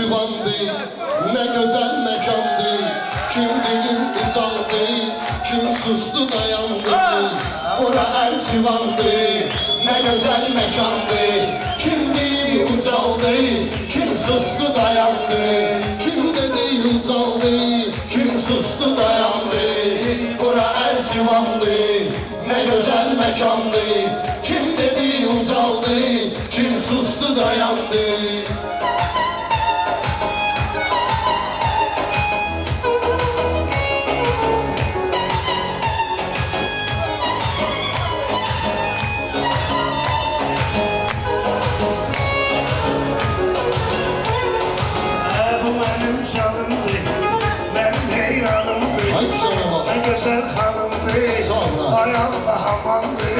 Ercivandı Ne güzel mekandı Kim deyim uzaldı Kim sustu dayandı Bura Ercivandı Ne güzel mekandı Kim deyim uzaldı Kim sustu dayandı Kim dedi uzaldı Kim sustu dayandı Bura Ercivandı Ne güzel mekandı Kim dedi uzaldı Kim sustu dayandı Ne güzel hanımdı, Sonra. ay Allah amandı.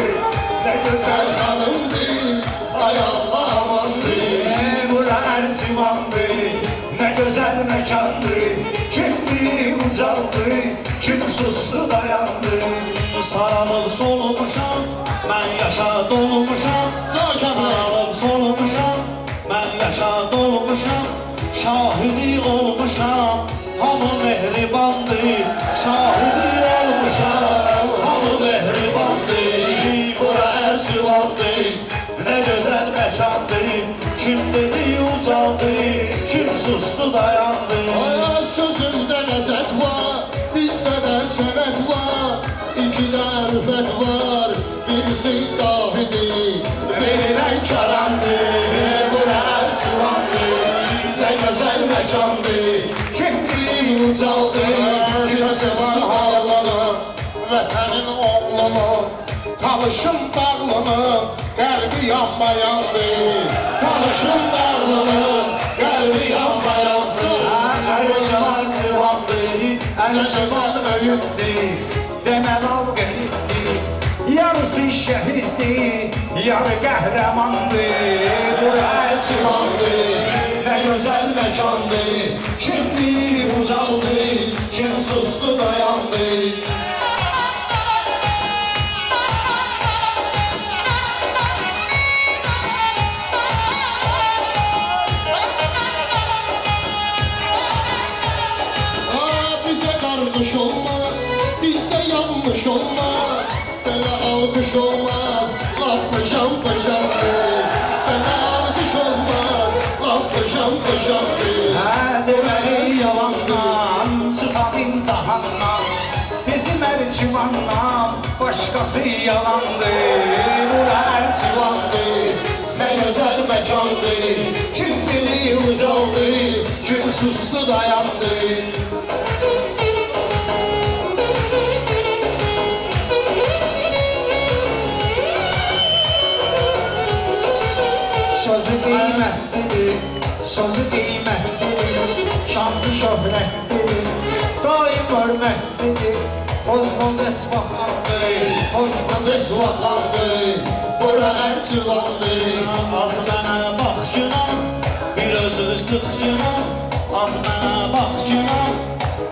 Ne güzel hanımdı Ay Allah amandı hanımdı, bura Ercivan'dı. Ne güzel mekandı, kimdi uzaldı, kim sustu dayandı. Sarılıb solmuşam, mən yaşa dolmuşam. Sarılıb solmuşam, mən yaşa dolmuşam. Şahidi olmuşam, hamı mehribandır. Şahidi olmuşam, hamı mehribandır. Bura Ercivandı Ne güzel mekandır, kim dedi uzaldı, kim sustu dayandı. Ay sözümdə ləzzət var Bizdə də sənət var İki dərfət var Birisi dahidir Verilən kəramdı Ercivan öyündü. Demel yarısı şehitdi, yarı kahramandı. Bura Ercivandı Ne güzel mekandı Kimdi yanlış olmaz. Böyle alkış olmaz, laf paşam paşamdı. Böyle alkış olmaz, laf paşam paşamdı. Deməli yalandan, çıxaq imtihandan Bizim ərcivandan, başqası yalandı Bura ərcivandı, Ne güzel mekandı, kim dili uzaldı, kim sustu dayandı. Esvahandı Pozmaz heç vaxandı, bura Ercivandı. Az mənə bax günah, bir özünü sıx günah. Az mənə bax günah,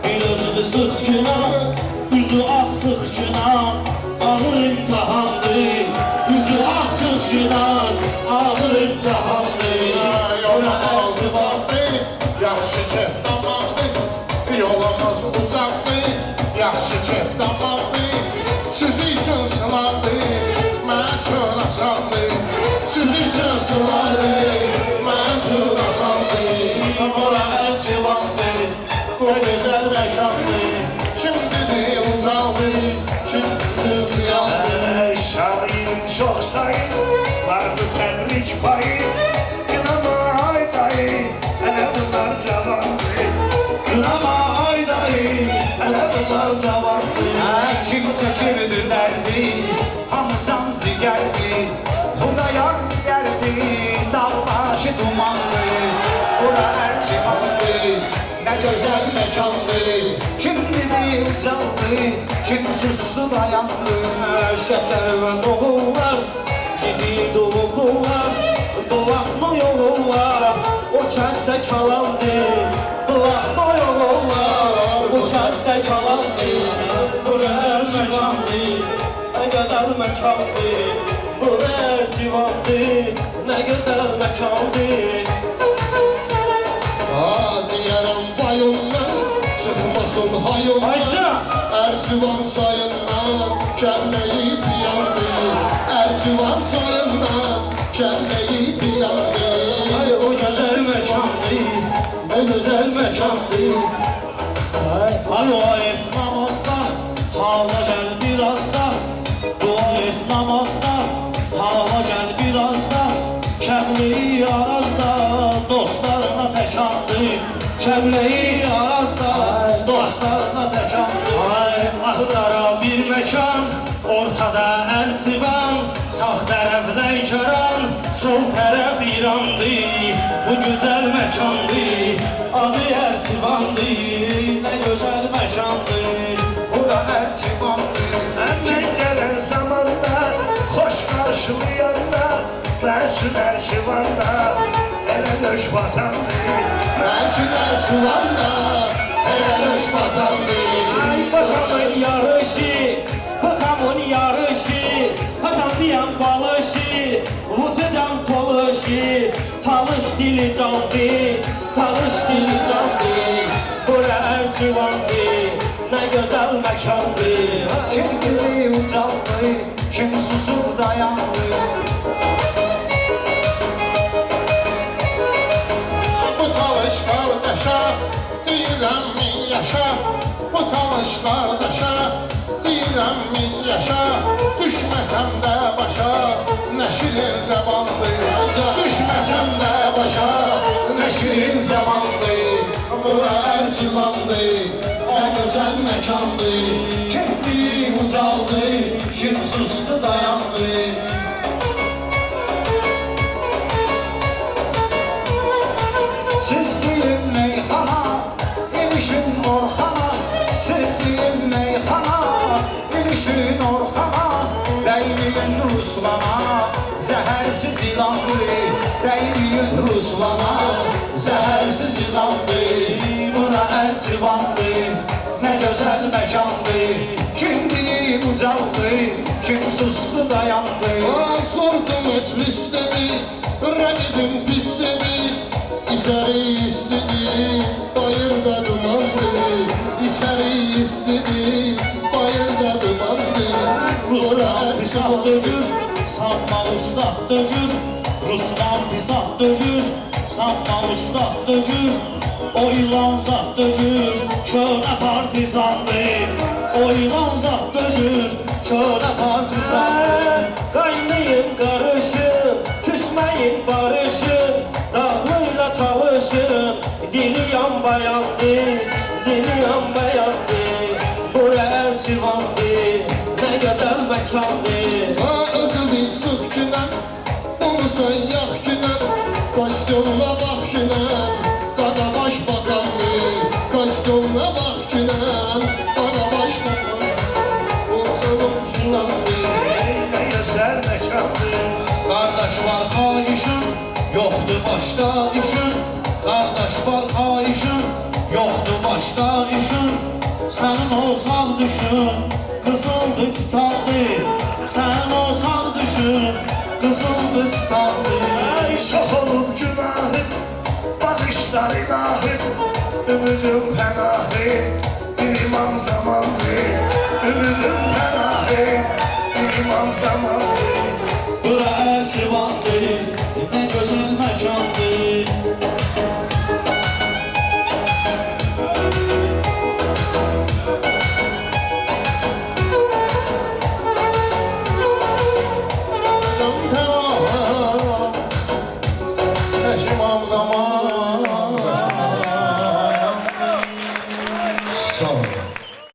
bir özünü sıx. Kınama ay dayı, hele bunlar bunlar cavandı. Kim çəkirdi güzel mekandı, kim dedi ucaldı Kim sustu dayandı Şəkər və doğu var, gidi doğu var, dolaqma yolu var, o kənddə kalandı. Dolaqma yolu var, o kənddə kalandı. Bu gözəl məkandı, nə gözəl məkandı. Bu civandı, nə gözəl məkandı. Olsun hayırlar Ayça! Erzivan çayından kemleyip yandı Erzivan çayından kemleyip yandı Ay o güzel mekandı. Ne güzel mekandı. Dua et namazda, hava gel biraz da Dua et namazda, hava gel biraz da Kəmleyi arazda, dostlarına təkandı Kəmleyi arazda, mekandı Adı Erzivandı Nə gözəl məkandır, bura Ərcivandır Əmən gələn zamanda Xoş qarşılayanda Mənsün Ərşivanda Elə löş vatandır Mersin Erzivan'da helal hoş vatandı Ay bakamın yarışı dili candı Talış dili candı Bura Ercivandı Ne güzel mekandı Kim gibi ucaldı, kim susub dayandı Bu talış kardeşa Deyirəm min yaşa Bu talış kardeşa Deyirəm min yaşa Düşməsəm də başa Nə şirin zəbandır Şirin zamandı Bura Erzivan'dı Ne güzel mekandı gibi ucaldı, kim sustu dayandı Ruslana, zəhərsiz ilandı Bura Ərcivandı, nə gözəl məkandı Kimdi ucaldı, kim sustu dayandı Aa, Sordu meclis dedi Rakibim pis dedi İçeri istedi Bayırda dumandı İçeri istedi Bayırda dumandı. Ruslan pisah dökür, sanma ustad dökür Ruslan pisah dökür, sanma ustad dökür O ilan zat dökür, köhnə partizandır. O ilan zat dökür, köhnə partizandır Olmusan yax günən Kostyumla bax günən Qada baş bakandı Kostyumla bax günən Qada baş bakandı Ortalım sinandı Nə gözəl məkandır Qardaş var xahişin, yoxdur başqa işin. Qardaş var xahişin, yoxdur başqa işin. Sənin olsaq düşün, qızıldı titandı Sənin olsaq düşün, qızıldı titandı Ay çox olub günahım. Bağışlar ilahım Ümidim pənahı Bir imam zamandır Ümidim pənahı Bir imam zamandır